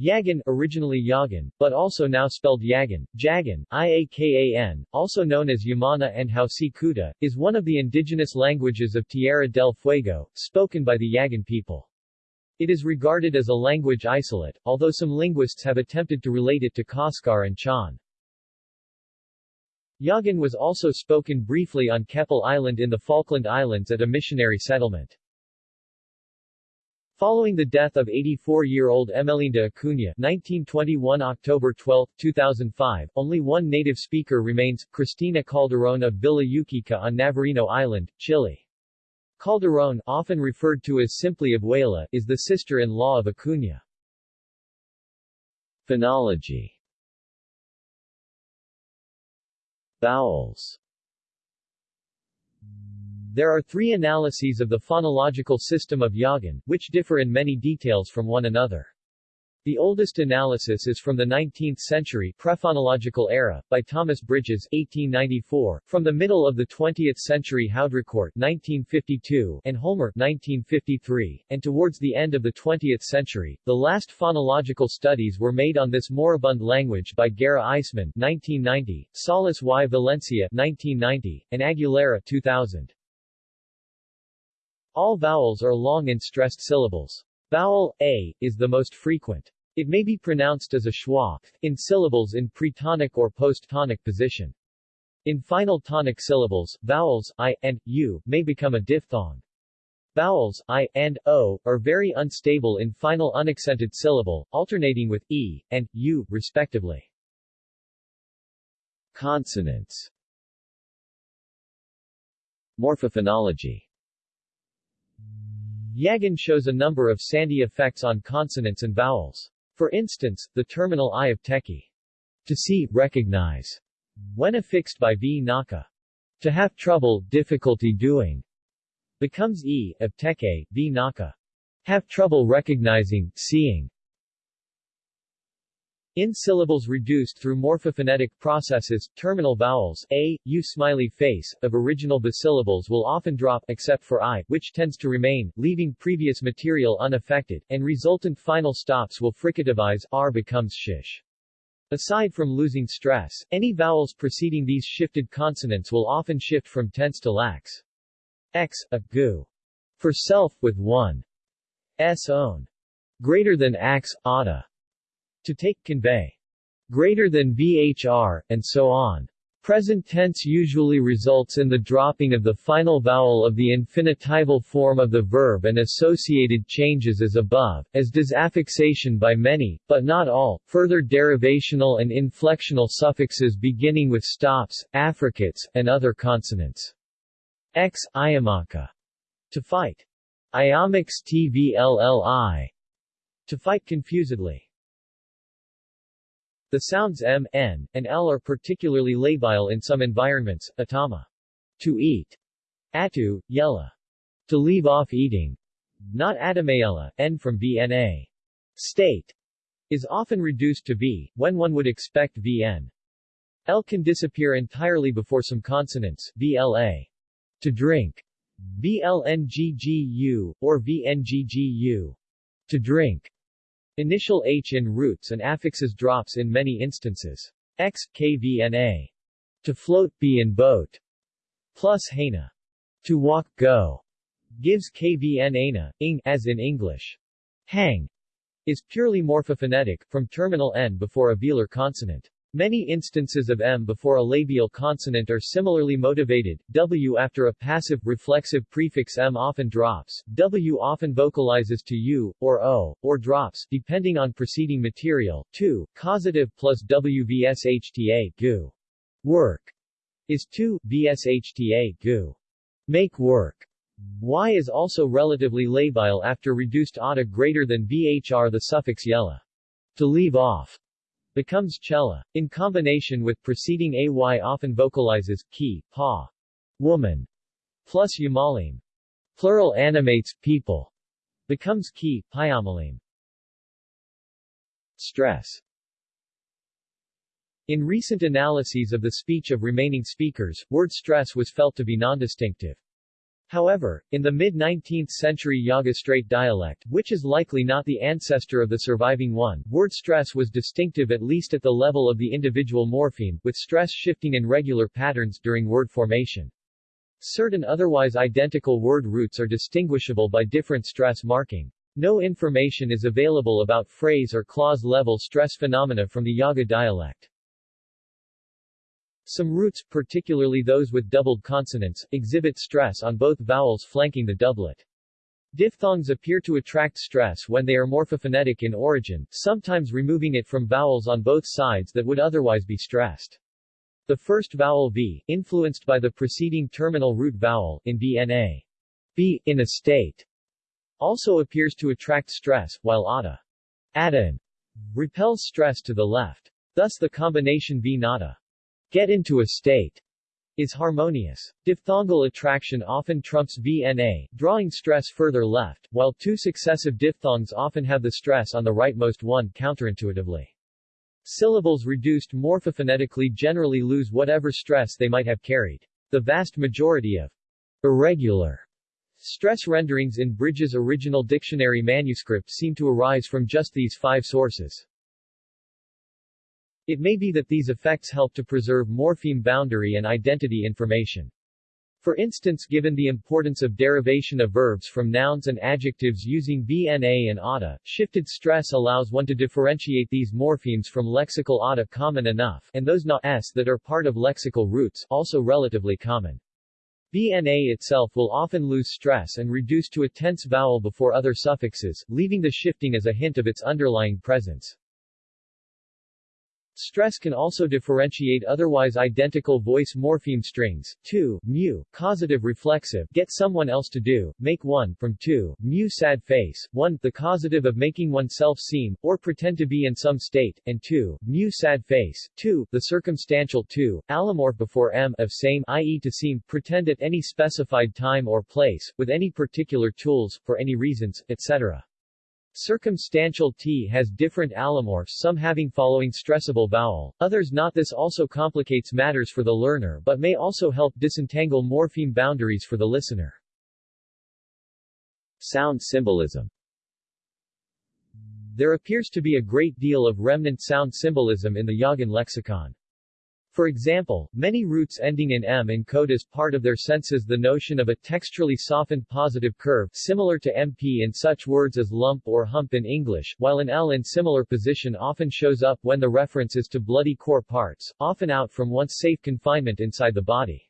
Yagan, originally Yagan, but also now spelled Yagan, Jagan, Iakan, also known as Yamana and Hausi Kuta, is one of the indigenous languages of Tierra del Fuego, spoken by the Yagan people. It is regarded as a language isolate, although some linguists have attempted to relate it to Koskar and Chan. Yagan was also spoken briefly on Keppel Island in the Falkland Islands at a missionary settlement. Following the death of 84-year-old Emelinda Acuña 1921 October 12, 2005, only one native speaker remains, Cristina Calderón of Villa Ukika on Navarino Island, Chile. Calderón, often referred to as simply Abuela, is the sister-in-law of Acuña. Phonology Vowels there are three analyses of the phonological system of Yagan, which differ in many details from one another. The oldest analysis is from the 19th century prephonological era, by Thomas Bridges 1894, from the middle of the 20th century Haudricourt 1952, and Homer 1953, and towards the end of the 20th century, the last phonological studies were made on this moribund language by Guerra Eissmann 1990, Salas y Valencia 1990, and Aguilera 2000. All vowels are long and stressed syllables. Vowel a is the most frequent. It may be pronounced as a schwa in syllables in pretonic or post-tonic position. In final tonic syllables, vowels i and u may become a diphthong. Vowels i and o are very unstable in final unaccented syllable, alternating with e and u respectively. Consonants Morphophonology Yagan shows a number of sandhi effects on consonants and vowels. For instance, the terminal i of teki, to see, recognize, when affixed by v naka, to have trouble, difficulty doing, becomes e of teke, v naka, have trouble recognizing, seeing. In syllables reduced through morphophonetic processes, terminal vowels a, u smiley face, of original bisyllables will often drop except for i, which tends to remain, leaving previous material unaffected, and resultant final stops will fricativize r becomes shish. Aside from losing stress, any vowels preceding these shifted consonants will often shift from tense to lax. X, a, gu. For self, with one. S own. Greater than ax, ada. To take, convey. Greater than VHR, and so on. Present tense usually results in the dropping of the final vowel of the infinitival form of the verb and associated changes as above, as does affixation by many, but not all, further derivational and inflectional suffixes beginning with stops, affricates, and other consonants. X, iamaka. To fight. Iamix tvlli. To fight confusedly. The sounds m, n, and l are particularly labile in some environments, atama. To eat. Atu, yella. To leave off eating. Not adamayella, n from vna. State. Is often reduced to v, when one would expect vn. L can disappear entirely before some consonants, vla. To drink. vlnggu, or vnggu. To drink. Initial h in roots and affixes drops in many instances. X, kvna. To float, be in boat. Plus hana. To walk, go. Gives kvnana, ing, as in English. Hang is purely morphophonetic, from terminal n before a velar consonant. Many instances of m before a labial consonant are similarly motivated. W after a passive reflexive prefix m often drops. W often vocalizes to u, or o, or drops, depending on preceding material. 2. Causative plus WVSHTA gu. Work is 2, VSHTA gu. Make work. Y is also relatively labile after reduced ata greater than VHR the suffix yella. To leave off becomes chela. In combination with preceding ay often vocalizes ki, pa, woman, plus yamalim. Plural animates people, becomes ki, pyamalim. Stress In recent analyses of the speech of remaining speakers, word stress was felt to be nondistinctive. However, in the mid-19th century Yaga Strait dialect, which is likely not the ancestor of the surviving one, word stress was distinctive at least at the level of the individual morpheme, with stress shifting in regular patterns during word formation. Certain otherwise identical word roots are distinguishable by different stress marking. No information is available about phrase or clause level stress phenomena from the Yaga dialect. Some roots, particularly those with doubled consonants, exhibit stress on both vowels flanking the doublet. Diphthongs appear to attract stress when they are morphophonetic in origin, sometimes removing it from vowels on both sides that would otherwise be stressed. The first vowel V, influenced by the preceding terminal root vowel, in BNA. B, in a state, also appears to attract stress, while ada, ada repels stress to the left. Thus the combination V get into a state is harmonious. Diphthongal attraction often trumps VNA, drawing stress further left, while two successive diphthongs often have the stress on the rightmost one counterintuitively. Syllables reduced morphophonetically generally lose whatever stress they might have carried. The vast majority of irregular stress renderings in Bridges' original dictionary manuscript seem to arise from just these five sources. It may be that these effects help to preserve morpheme boundary and identity information. For instance given the importance of derivation of verbs from nouns and adjectives using BNA and ADA, shifted stress allows one to differentiate these morphemes from lexical ADA common enough and those not s that are part of lexical roots, also relatively common. BNA itself will often lose stress and reduce to a tense vowel before other suffixes, leaving the shifting as a hint of its underlying presence. Stress can also differentiate otherwise identical voice morpheme strings, 2, mu, causative reflexive, get someone else to do, make one, from 2, mu sad face, 1, the causative of making oneself seem, or pretend to be in some state, and 2, mu sad face, 2, the circumstantial 2, allomorph before m, of same, i.e. to seem, pretend at any specified time or place, with any particular tools, for any reasons, etc. Circumstantial T has different allomorphs some having following stressable vowel, others not This also complicates matters for the learner but may also help disentangle morpheme boundaries for the listener. Sound symbolism There appears to be a great deal of remnant sound symbolism in the Yagan lexicon. For example, many roots ending in m encode as part of their senses the notion of a texturally softened positive curve similar to MP in such words as lump or hump in English, while an L in similar position often shows up when the reference is to bloody core parts, often out from once safe confinement inside the body.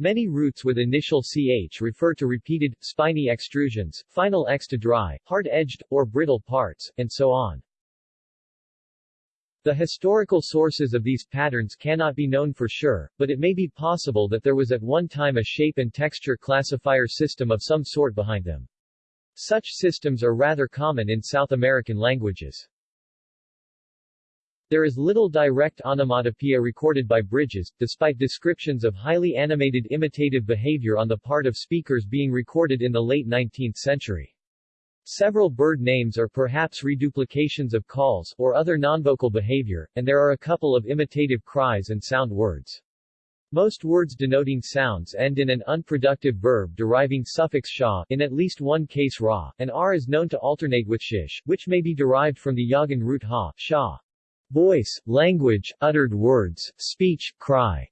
Many roots with initial ch refer to repeated, spiny extrusions, final x to dry, hard-edged, or brittle parts, and so on. The historical sources of these patterns cannot be known for sure, but it may be possible that there was at one time a shape and texture classifier system of some sort behind them. Such systems are rather common in South American languages. There is little direct onomatopoeia recorded by Bridges, despite descriptions of highly animated imitative behavior on the part of speakers being recorded in the late 19th century. Several bird names are perhaps reduplications of calls, or other nonvocal behavior, and there are a couple of imitative cries and sound words. Most words denoting sounds end in an unproductive verb deriving suffix sha, in at least one case ra, and r is known to alternate with shish, which may be derived from the Yagan root ha, sha. Voice, language, uttered words, speech, cry,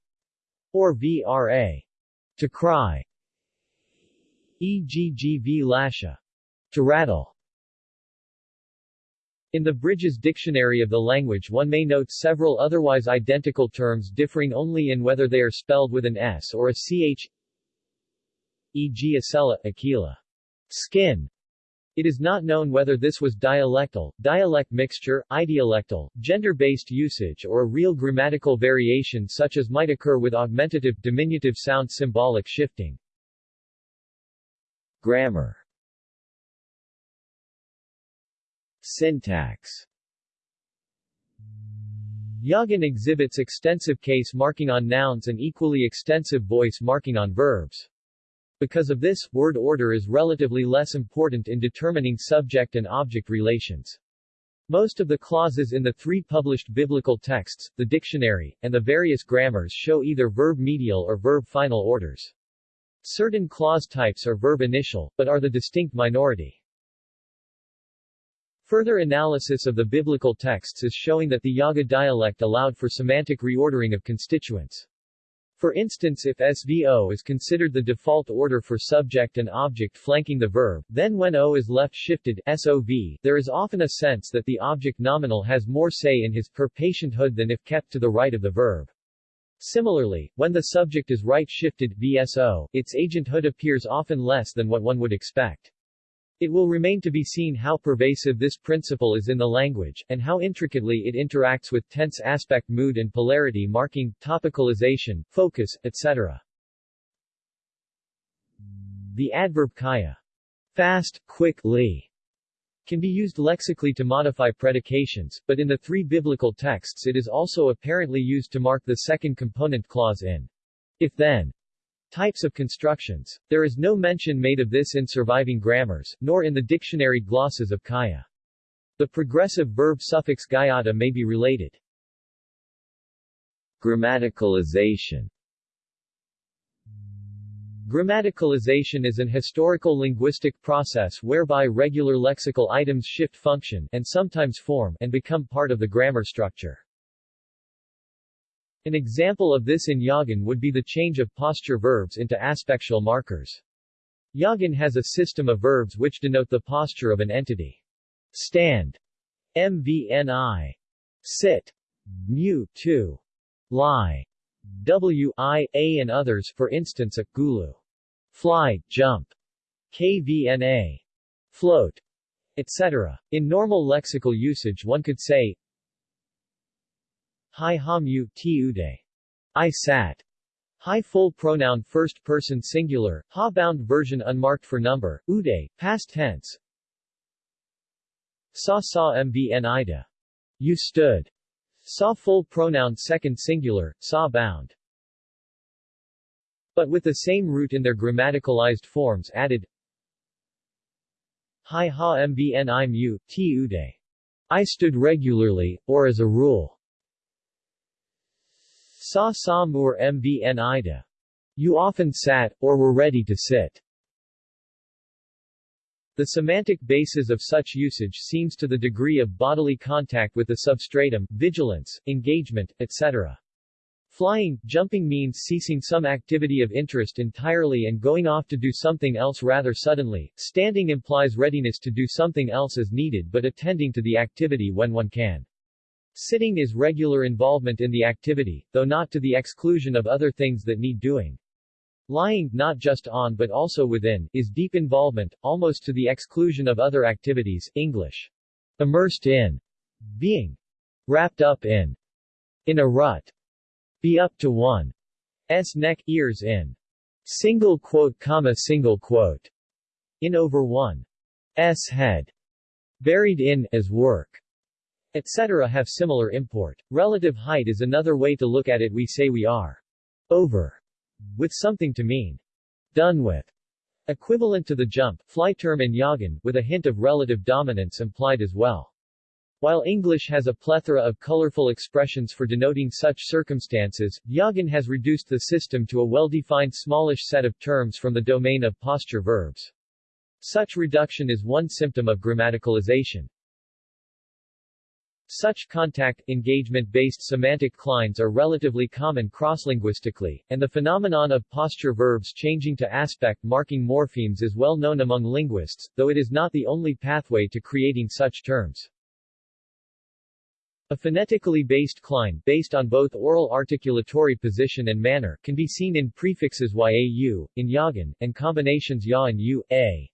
or vra. To cry. E.g.g.v. lasha to rattle. In the Bridges Dictionary of the Language one may note several otherwise identical terms differing only in whether they are spelled with an S or a CH e.g. acela, aquila, skin. It is not known whether this was dialectal, dialect mixture, idiolectal, gender-based usage or a real grammatical variation such as might occur with augmentative, diminutive sound symbolic shifting. Grammar Syntax Yagan exhibits extensive case marking on nouns and equally extensive voice marking on verbs. Because of this, word order is relatively less important in determining subject and object relations. Most of the clauses in the three published biblical texts, the dictionary, and the various grammars show either verb medial or verb final orders. Certain clause types are verb initial, but are the distinct minority. Further analysis of the biblical texts is showing that the Yaga dialect allowed for semantic reordering of constituents. For instance if SVO is considered the default order for subject and object flanking the verb, then when O is left shifted SOV, there is often a sense that the object nominal has more say in his per patienthood than if kept to the right of the verb. Similarly, when the subject is right shifted VSO, its agenthood appears often less than what one would expect. It will remain to be seen how pervasive this principle is in the language, and how intricately it interacts with tense aspect mood and polarity marking, topicalization, focus, etc. The adverb kaya, fast, quick, li, can be used lexically to modify predications, but in the three biblical texts it is also apparently used to mark the second component clause in if-then. Types of constructions. There is no mention made of this in surviving grammars, nor in the dictionary glosses of Kaya. The progressive verb suffix gayata may be related. Grammaticalization Grammaticalization is an historical linguistic process whereby regular lexical items shift function and sometimes form and become part of the grammar structure. An example of this in Yagan would be the change of posture verbs into aspectual markers. Yagan has a system of verbs which denote the posture of an entity. Stand, mvni, sit, mu, to, lie, w, i, a and others for instance a, gulu, fly, jump, kvna, float, etc. In normal lexical usage one could say Hi ha mu, ti ude. I sat. Hi full pronoun first person singular, ha bound version unmarked for number, ude, past tense. Sa sa mbn ida. You stood. Sa full pronoun second singular, sa bound. But with the same root in their grammaticalized forms added. Hi ha mbn i mu. I stood regularly, or as a rule. Sa sa mur mbn ida. You often sat, or were ready to sit. The semantic basis of such usage seems to the degree of bodily contact with the substratum, vigilance, engagement, etc. Flying, jumping means ceasing some activity of interest entirely and going off to do something else rather suddenly. Standing implies readiness to do something else as needed but attending to the activity when one can. Sitting is regular involvement in the activity, though not to the exclusion of other things that need doing. Lying, not just on but also within, is deep involvement, almost to the exclusion of other activities English. Immersed in. Being. Wrapped up in. In a rut. Be up to one. S neck, ears in. Single quote comma single quote. In over one. S head. Buried in, as work etc. have similar import. Relative height is another way to look at it we say we are over with something to mean done with. Equivalent to the jump, fly term in Yagan, with a hint of relative dominance implied as well. While English has a plethora of colorful expressions for denoting such circumstances, Yagan has reduced the system to a well-defined smallish set of terms from the domain of posture verbs. Such reduction is one symptom of grammaticalization. Such contact, engagement-based semantic clines are relatively common crosslinguistically, and the phenomenon of posture verbs changing to aspect marking morphemes is well known among linguists, though it is not the only pathway to creating such terms. A phonetically based cline, based on both oral articulatory position and manner, can be seen in prefixes yau, in yagan, and combinations ya and u, a.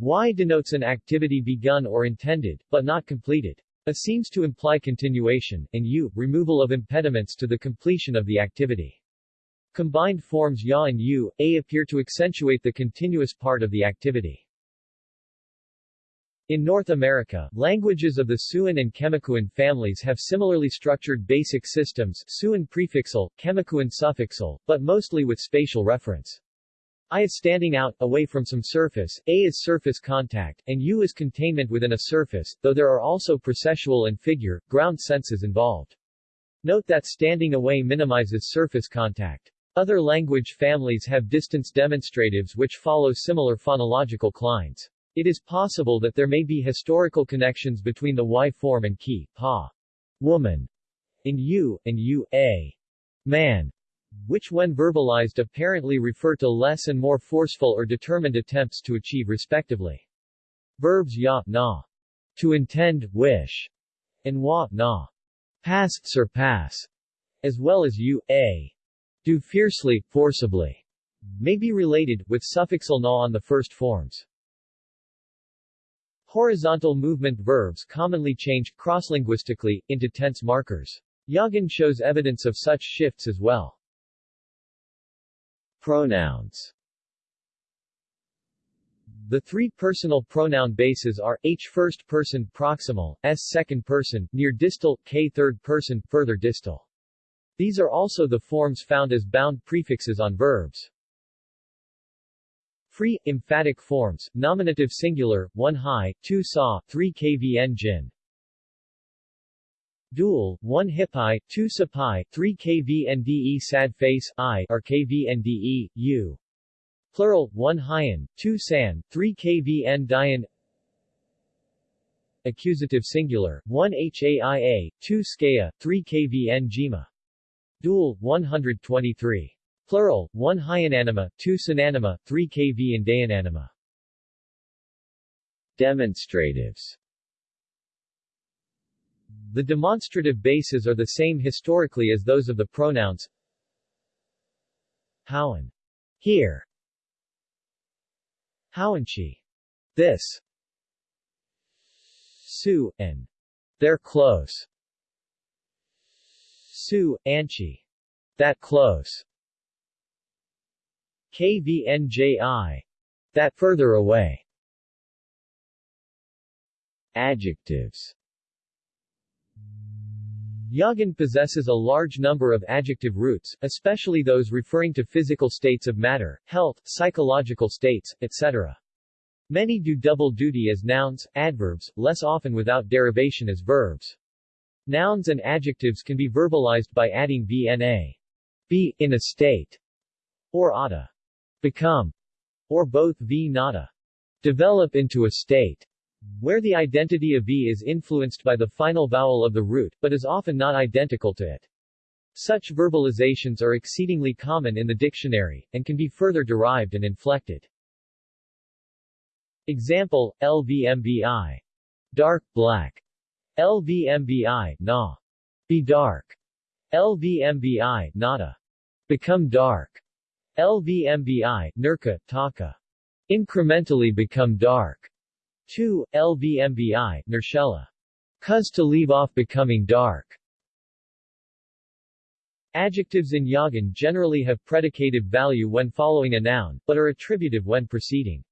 Y denotes an activity begun or intended, but not completed. A seems to imply continuation, and U, removal of impediments to the completion of the activity. Combined forms Ya and U, A appear to accentuate the continuous part of the activity. In North America, languages of the Siouan and Chimakuan families have similarly structured basic systems Siouan prefixal, Chimakuan suffixal, but mostly with spatial reference. I is standing out, away from some surface, A is surface contact, and U is containment within a surface, though there are also processual and figure, ground senses involved. Note that standing away minimizes surface contact. Other language families have distance demonstratives which follow similar phonological clines. It is possible that there may be historical connections between the y form and ki, pa, woman, in u, and u, a, man, which when verbalized apparently refer to less and more forceful or determined attempts to achieve respectively. Verbs ya, na, to intend, wish, and wa, na, pass, surpass, as well as u, a, do fiercely, forcibly, may be related, with suffixal na on the first forms. Horizontal movement verbs commonly change, crosslinguistically, into tense markers. Yagan shows evidence of such shifts as well. Pronouns The three personal pronoun bases are, h first person proximal, s second person, near distal, k third person, further distal. These are also the forms found as bound prefixes on verbs. Free, emphatic forms, nominative singular, 1 high, 2 saw, 3 kvn jin. Dual, 1 hippai, 2 sapai, 3 kvnde sad face, i or kvnde, u. Plural, 1 hyan, 2 san, 3 kvn dian Accusative singular, 1 haia, 2 skea, 3 kvn jima. Dual, 123. Plural, 1 hyananima, 2 synanima, 3 kv and dayananima. Demonstratives The demonstrative bases are the same historically as those of the pronouns Howan. Here. Howanchi. This. Su, and they're close. Su, Anchi. That close. KVNJI. That further away. Adjectives Yagan possesses a large number of adjective roots, especially those referring to physical states of matter, health, psychological states, etc. Many do double duty as nouns, adverbs, less often without derivation as verbs. Nouns and adjectives can be verbalized by adding vna. Be, in a state, or ata become, or both v nada, develop into a state, where the identity of v is influenced by the final vowel of the root, but is often not identical to it. Such verbalizations are exceedingly common in the dictionary, and can be further derived and inflected. Example, LVMBI. Dark, black. LVMBI, na. Be dark. LVMBI, nada. Become dark. LVMBI, Nurka, Taka. Incrementally become dark. 2. LVMBI, Nershella. Cuz to leave off becoming dark. Adjectives in Yagan generally have predicative value when following a noun, but are attributive when preceding.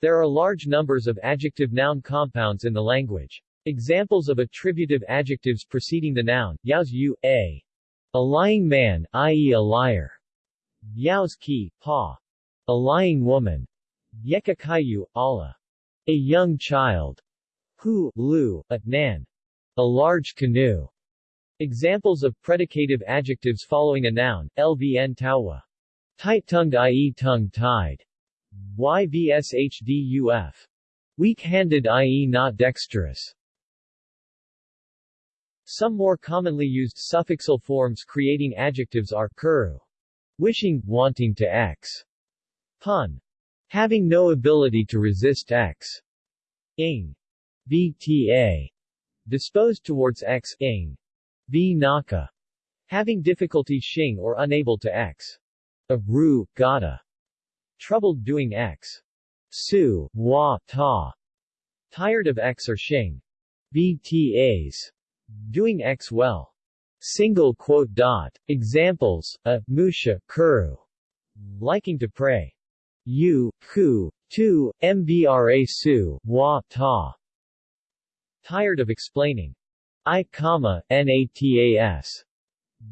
There are large numbers of adjective-noun compounds in the language. Examples of attributive adjectives preceding the noun, yaos a. A lying man, i.e. a liar. Yao's ki, pa. A lying woman. Yekakayu, Allah. A young child. Hu, lu, a, nan. A large canoe. Examples of predicative adjectives following a noun, lvn tawa. Tight-tongued i.e. tongue-tied. yvshduf. Weak-handed i.e. not dexterous. Some more commonly used suffixal forms creating adjectives are kuru, Wishing, wanting to x. Pun. Having no ability to resist x. Ing. VTA. Disposed towards x. Ing. V. Naka. Having difficulty shing or unable to x. A ru, gata. Troubled doing x. Su, wa, ta. Tired of x or shing. VTAs. Doing x well. Single quote dot. Examples, a, musha, kuru. Liking to pray. U, ku, tu, mbra su, wa, ta. Tired of explaining. I, comma, natas.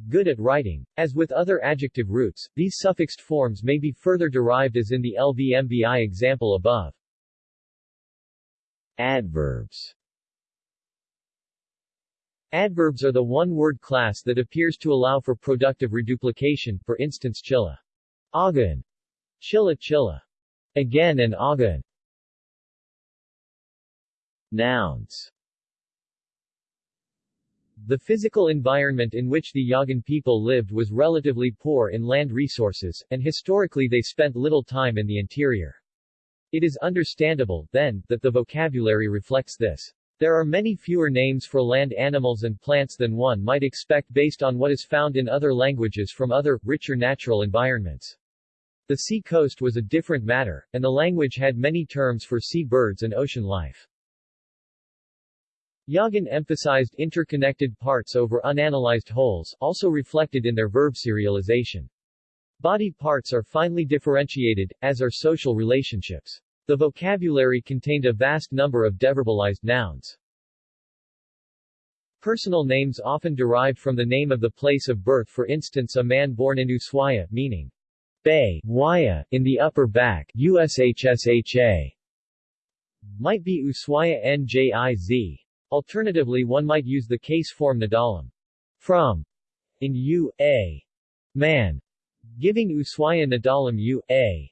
Good at writing. As with other adjective roots, these suffixed forms may be further derived as in the LVMBI example above. Adverbs Adverbs are the one-word class that appears to allow for productive reduplication, for instance chilla. Again. Chilla chilla. Again and again. Nouns The physical environment in which the Yagan people lived was relatively poor in land resources, and historically they spent little time in the interior. It is understandable, then, that the vocabulary reflects this. There are many fewer names for land animals and plants than one might expect based on what is found in other languages from other, richer natural environments. The sea coast was a different matter, and the language had many terms for sea birds and ocean life. Yagan emphasized interconnected parts over unanalyzed wholes, also reflected in their verb serialization. Body parts are finely differentiated, as are social relationships. The vocabulary contained a vast number of deverbalized nouns. Personal names often derived from the name of the place of birth for instance a man born in Ushuaia, meaning Bay, Waya, in the upper back, USHSHA, might be Ushuaia Njiz. Alternatively one might use the case form Nadalam. From, in U, A, man, giving Ushuaia Nadalam U, A.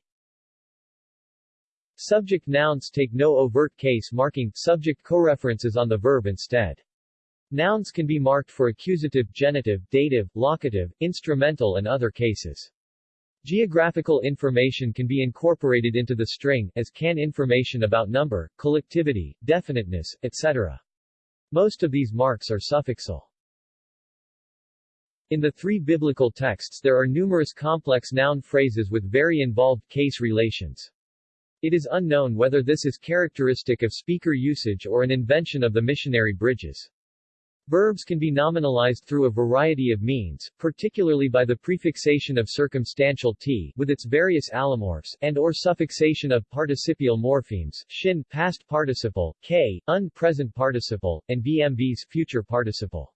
Subject nouns take no overt case marking, subject co-references on the verb instead. Nouns can be marked for accusative, genitive, dative, locative, instrumental and other cases. Geographical information can be incorporated into the string, as can information about number, collectivity, definiteness, etc. Most of these marks are suffixal. In the three biblical texts there are numerous complex noun phrases with very involved case relations. It is unknown whether this is characteristic of speaker usage or an invention of the missionary bridges. Verbs can be nominalized through a variety of means, particularly by the prefixation of circumstantial t with its various allomorphs, and or suffixation of participial morphemes, shin past participle, k, un present participle, and bmvs future participle.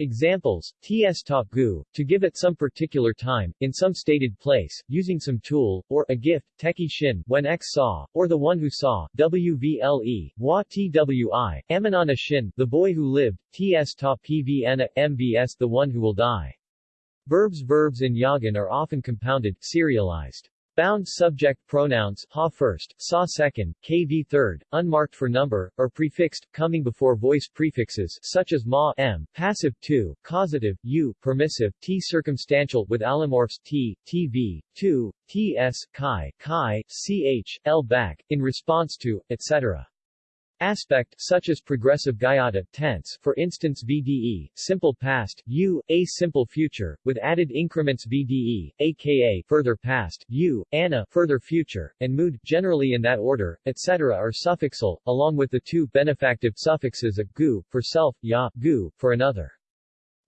Examples, ts top gu, to give at some particular time, in some stated place, using some tool, or, a gift, teki shin, when x saw, or the one who saw, wvle, wa twi, amanana shin, the boy who lived, ts top pvna, mbs the one who will die. Verbs Verbs in Yagan are often compounded, serialized. Bound subject pronouns ha first, sa second, kv third, unmarked for number, or prefixed, coming before voice prefixes such as ma m, passive tu, causative, u, permissive, t circumstantial with allomorphs t, tv, tu, ts, chi, chi, ch, l back, in response to, etc aspect, such as progressive gayata tense, for instance VDE, simple past, U, a simple future, with added increments VDE, aka further past, U, ana further future, and mood, generally in that order, etc. are suffixal, along with the two benefactive suffixes a gu, for self, ya, gu, for another.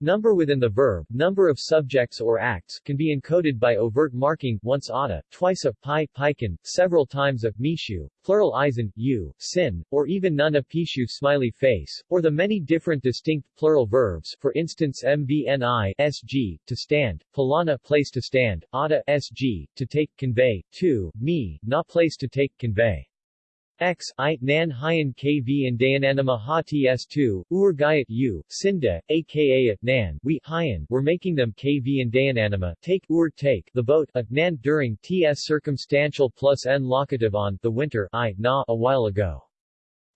Number within the verb, number of subjects or acts, can be encoded by overt marking, once ada, twice a pi, piken, several times a mishu, plural isen, u, sin, or even none a pishu smiley face, or the many different distinct plural verbs, for instance mvni, sg, to stand, palana, place to stand, ada, sg, to take, convey, tu, me, not place to take, convey. X, I, Nan Hyan KV and Dayananama Ha TS2, Ur Gayat U, Sinda, aka at Nan, we, Hyan, were making them KV and Dayananama, take, Ur take, the boat, a, Nan, during, TS circumstantial plus N locative on, the winter, I, Na, a while ago.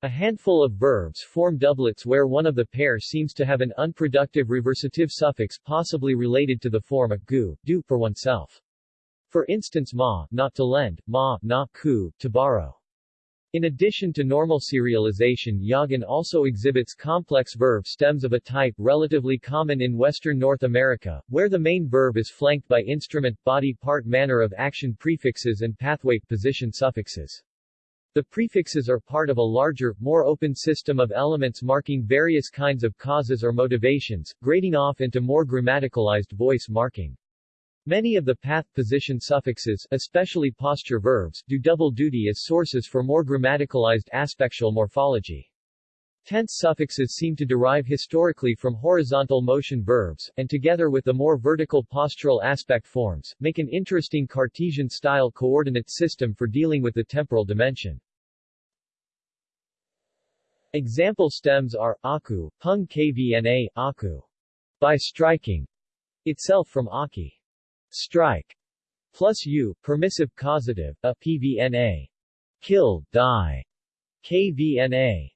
A handful of verbs form doublets where one of the pair seems to have an unproductive reversative suffix possibly related to the form a gu, do, for oneself. For instance ma, not to lend, ma, na, ku, to borrow. In addition to normal serialization Yagan also exhibits complex verb stems of a type relatively common in western North America, where the main verb is flanked by instrument, body part manner of action prefixes and pathway, position suffixes. The prefixes are part of a larger, more open system of elements marking various kinds of causes or motivations, grading off into more grammaticalized voice marking. Many of the path position suffixes, especially posture verbs, do double duty as sources for more grammaticalized aspectual morphology. Tense suffixes seem to derive historically from horizontal motion verbs, and together with the more vertical postural aspect forms, make an interesting Cartesian-style coordinate system for dealing with the temporal dimension. Example stems are aku, pung kvna, aku, by striking, itself from aki, strike, plus u, permissive causative, a pvna, kill, die, kvna,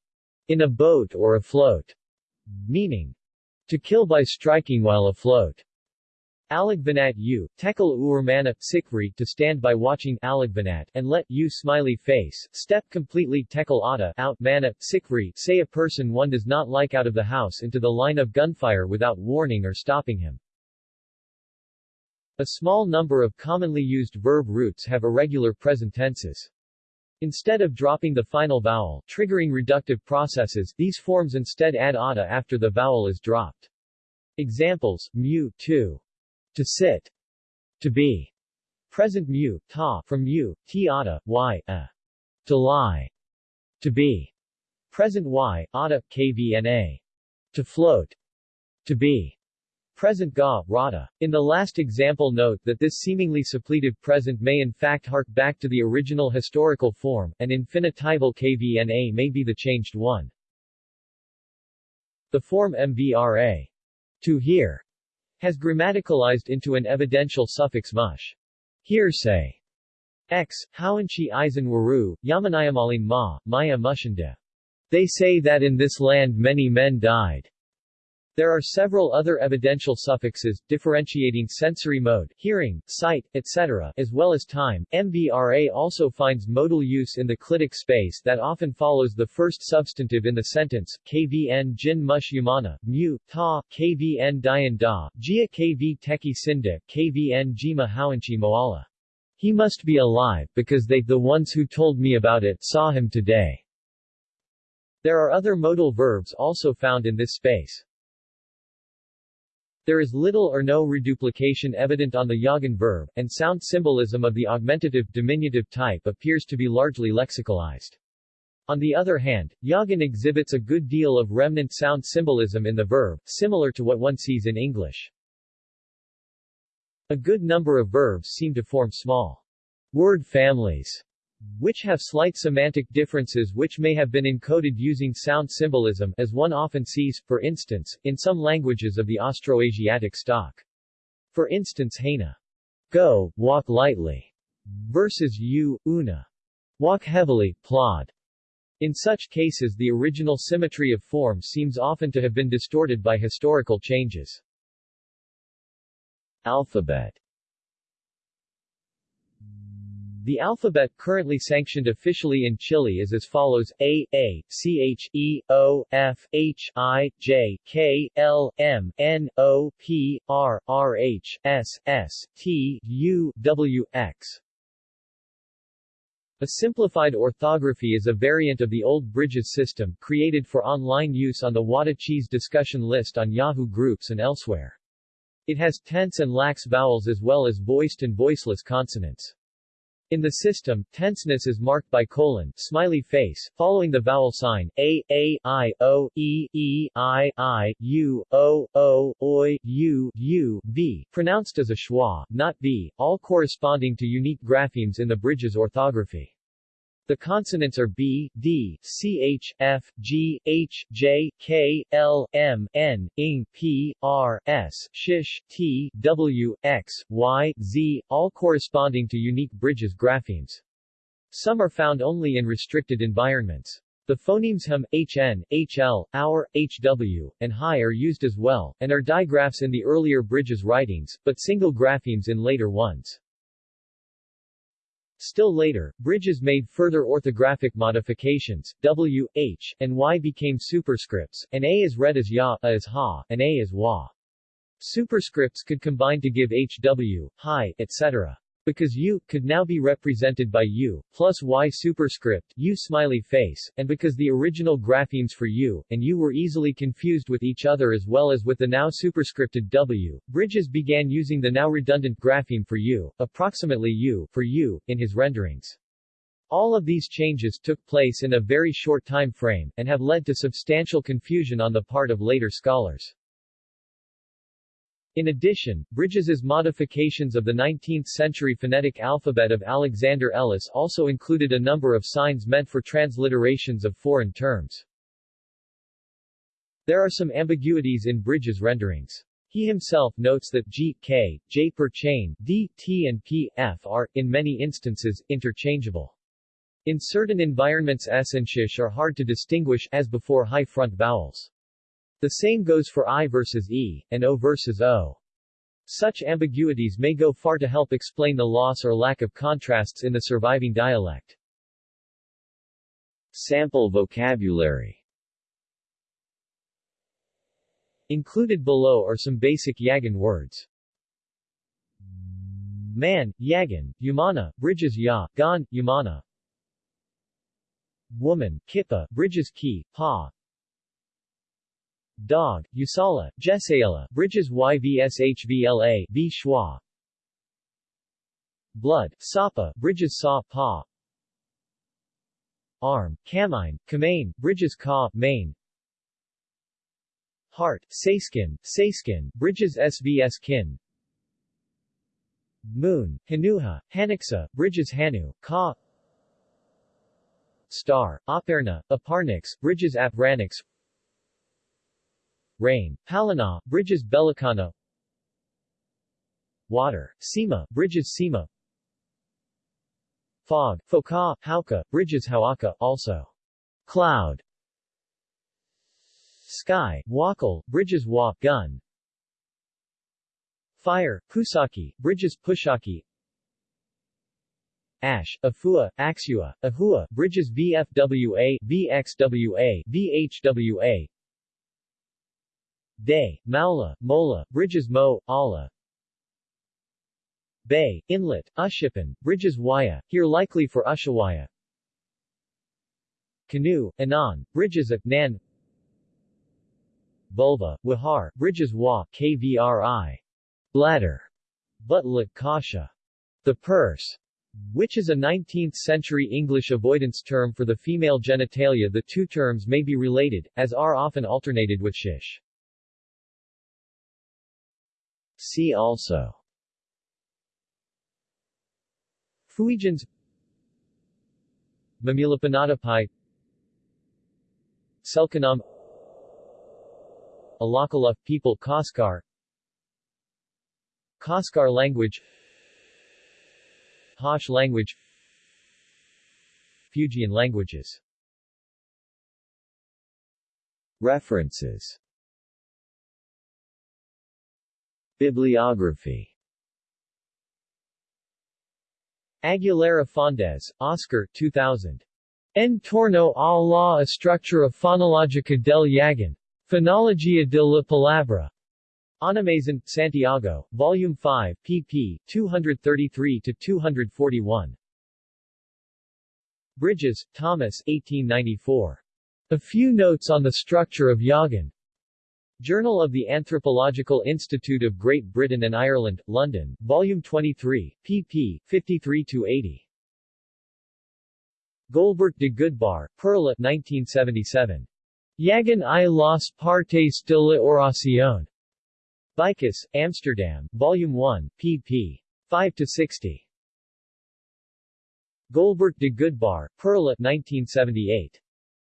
in a boat or afloat, meaning, to kill by striking while afloat. Alagbanat u, tekal uurmana, sikri to stand by watching Alagbanat and let u smiley face, step completely tekal ata out mana, sikri say a person one does not like out of the house into the line of gunfire without warning or stopping him. A small number of commonly used verb roots have irregular present tenses. Instead of dropping the final vowel, triggering reductive processes, these forms instead add ata after the vowel is dropped. Examples, mu, to, to sit, to be. Present mu, ta, from mu, ti ata, y, a. To lie. To be. Present y, ata, kvna. To float. To be. Present ga, rata. In the last example note that this seemingly suppletive present may in fact hark back to the original historical form, and infinitival kvna may be the changed one. The form mvra. To hear has grammaticalized into an evidential suffix mush. Hearsay. X, Howanchi Eisen Waru, Yamanayamalin Ma, Maya Mushanda. They say that in this land many men died. There are several other evidential suffixes, differentiating sensory mode, hearing, sight, etc., as well as time. MVRA also finds modal use in the clitic space that often follows the first substantive in the sentence, kvn jin mush yumana, mu, ta, kvn dian da, jia kv teki sinda, kvn jima howanchi moala. He must be alive, because they, the ones who told me about it, saw him today. There are other modal verbs also found in this space. There is little or no reduplication evident on the Yagan verb, and sound symbolism of the augmentative diminutive type appears to be largely lexicalized. On the other hand, Yagan exhibits a good deal of remnant sound symbolism in the verb, similar to what one sees in English. A good number of verbs seem to form small word families which have slight semantic differences which may have been encoded using sound symbolism as one often sees, for instance, in some languages of the Austroasiatic stock. For instance Haina, go, walk lightly, versus you, una, walk heavily, plod. In such cases the original symmetry of form seems often to have been distorted by historical changes. Alphabet the alphabet currently sanctioned officially in Chile is as follows A, A, C, H, E, O, F, H, I, J, K, L, M, N, O, P, R, R, H, S, S, T, U, W, X. A simplified orthography is a variant of the old Bridges system, created for online use on the Wada Cheese discussion list on Yahoo groups and elsewhere. It has tense and lax vowels as well as voiced and voiceless consonants. In the system, tenseness is marked by colon, smiley face, following the vowel sign, a, a, i, o, e, e, i, i, u, o, o, oi, u, u, v, pronounced as a schwa, not b, all corresponding to unique graphemes in the Bridges orthography. The consonants are B, D, C, H, F, G, H, J, K, L, M, N, ing, P, R, S, shish, T, W, X, Y, Z, all corresponding to unique Bridges graphemes. Some are found only in restricted environments. The phonemes HM, hn, hl, our, hw, and hi are used as well, and are digraphs in the earlier Bridges writings, but single graphemes in later ones. Still later, Bridges made further orthographic modifications, W, H, and Y became superscripts, and A is read as Ya, A is Ha, and A is Wa. Superscripts could combine to give HW, Hi, etc because u could now be represented by u plus y superscript u smiley face, and because the original graphemes for u and u were easily confused with each other as well as with the now superscripted w, Bridges began using the now redundant grapheme for u, approximately u, for u, in his renderings. All of these changes took place in a very short time frame, and have led to substantial confusion on the part of later scholars. In addition, Bridges's modifications of the 19th-century phonetic alphabet of Alexander Ellis also included a number of signs meant for transliterations of foreign terms. There are some ambiguities in Bridges' renderings. He himself notes that G, K, J per chain, D, T and P, F are, in many instances, interchangeable. In certain environments S and sh are hard to distinguish, as before high front vowels. The same goes for I versus E, and O versus O. Such ambiguities may go far to help explain the loss or lack of contrasts in the surviving dialect. Sample vocabulary Included below are some basic Yagan words. Man, Yagan, Yumana, Bridges Ya, Gan, Yumana. Woman, Kippa, Bridges Ki, Pa. Dog, Usala, Jesaela, Bridges YVSHVLA, V Schwa. Blood, Sapa, Bridges Sa, Pa. Arm, Kamine, Kamane, Bridges Ka, Main. Heart, Sayskin, Sayskin, Bridges SVS Kin. Moon, Hanuha, Haniksa, Bridges Hanu, Ka. Star, Aparna, Aparnix, Bridges Apranix. Rain, Palana, Bridges Belikana. Water, Sima, Bridges Sima. Fog, Foka, Hauka, Bridges Hawaka, also. Cloud, Sky, Wakal, Bridges Wa, Gun. Fire, Pusaki, Bridges Pushaki. Ash, Afua, Axua, Ahua, Bridges VFWA, VXWA, VHWA. Day, Maula, Mola, Bridges Mo, Allah. Bay, Inlet, Ushipan, Bridges Waya, here likely for Ushawaya. Canoe, Anan, Bridges at Nan Bulva, Wihar, Bridges Wa, KVRI. Bladder. Butlet Kasha. The purse. Which is a 19th-century English avoidance term for the female genitalia the two terms may be related, as are often alternated with shish. See also. Fuegians Mamihlapinatapai Selkanam. Alakala people Kaskar Kaskar language. Haush language. Fuegian languages. References Bibliography Aguilera Faúndez, Oscar 2000. En torno a la estructura fonológica del Yagan. Phonologia de la Palabra. Onomazein, Santiago, Volume 5, pp. 233-241. Bridges, Thomas 1894. A Few Notes on the Structure of Yagan. Journal of the Anthropological Institute of Great Britain and Ireland, London, Volume 23, pp. 53-80. Golbert de Goodbar, Perla 1977. Yagan i las partes de la oración. Vicus, Amsterdam, Volume 1, pp. 5-60. Golbert de Goodbar, Perla 1978.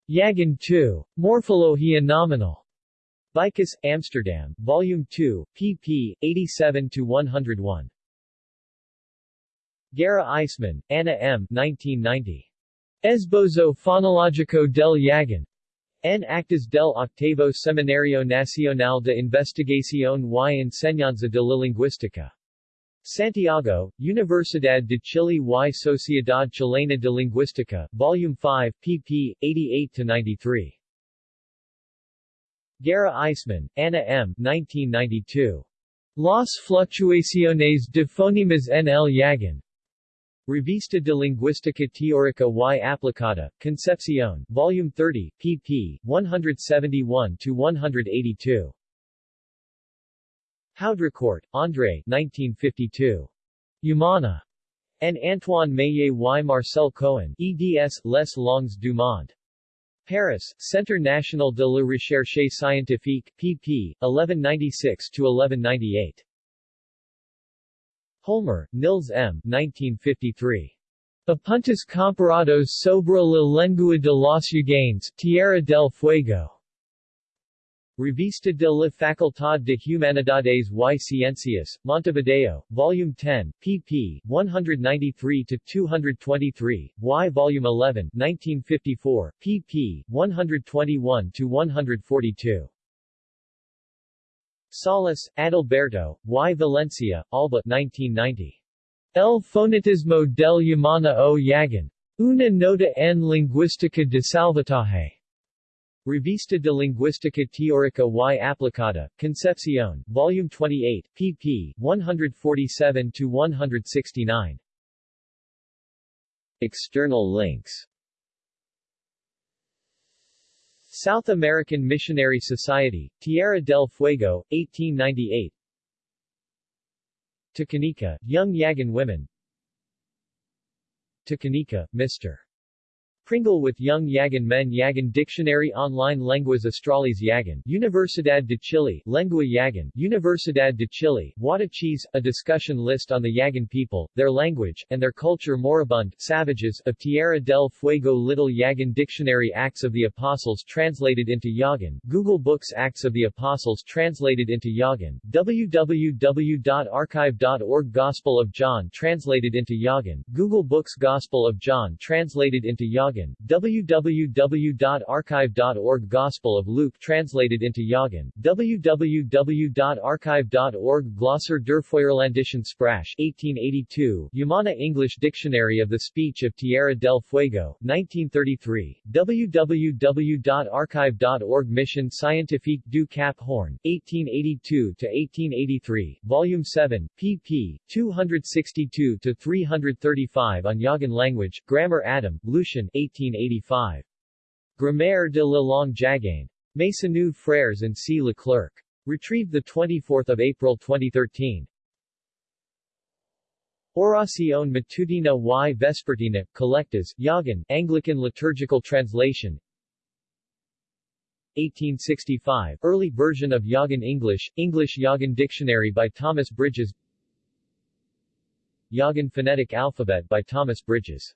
Yagan 2. Morphologia nominal. Vicus, Amsterdam, Volume 2, pp. 87-101. Guerra Eissmann, Anna M. 1990. Esbozo Fonologico del Yagan. En actas del octavo Seminario Nacional de Investigación y Enseñanza de la Lingüística. Santiago, Universidad de Chile y Sociedad Chilena de Lingüística, Volume 5, pp. 88-93. Guerra Eissmann, Anna M. 1992. Las fluctuaciones de fonemas en el Yagan. Revista de Lingüística Teórica y Aplicada, Concepción, Volume 30, pp. 171-182. Haudricourt, André 1952. Humana. And Antoine Meillet y Marcel Cohen, eds. Les Langues du Monde. Paris, Centre National de la Recherche Scientifique, pp. 1196-1198. Holmer, Nils M. 1953. Apuntes comparados sobre la lengua de los Yaganes, Tierra del Fuego. Revista de la Facultad de Humanidades y Ciencias, Montevideo, Volume 10, pp. 193-223, y Volume 11, 1954, pp. 121-142. Salas, Adalberto, y Valencia, Alba 1990. El fonetismo del Yamana o Yagan. Una nota en lingüística de salvataje. Revista de Lingüística Teórica y Aplicada, Concepción, Volume 28, pp. 147-169. External links South American Missionary Society, Tierra del Fuego, 1898 Takanika, Young Yagan Women Takanika, Mr. Pringle with Young Yagan Men Yagan Dictionary Online Lenguas Australes Yagan Universidad de Chile Lengua Yagan Universidad de Chile Huatachis, a discussion list on the Yagan people, their language, and their culture moribund, savages, of Tierra del Fuego Little Yagan Dictionary Acts of the Apostles translated into Yagan, Google Books Acts of the Apostles translated into Yagan, www.archive.org Gospel of John translated into Yagan, Google Books Gospel of John translated into Yagan Yagan, www.archive.org Gospel of Luke translated into Yagan, www.archive.org Glosser der Feuerlandischen Sprache 1882, Yamana English Dictionary of the Speech of Tierra del Fuego, 1933, www.archive.org Mission Scientifique du Cap Horn, 1882-1883, Volume 7, pp. 262-335 on Yagan language, Grammar Adam, Lucien 1885. Grammaire de la langue jagain. Maisonneuve Frères and C. Leclerc. Retrieved 24 April 2013. Oración Matutina y Vespertina, Collectas, Yagan, Anglican Liturgical Translation 1865, early version of Yagan English, English Yagan Dictionary by Thomas Bridges Yagan Phonetic Alphabet by Thomas Bridges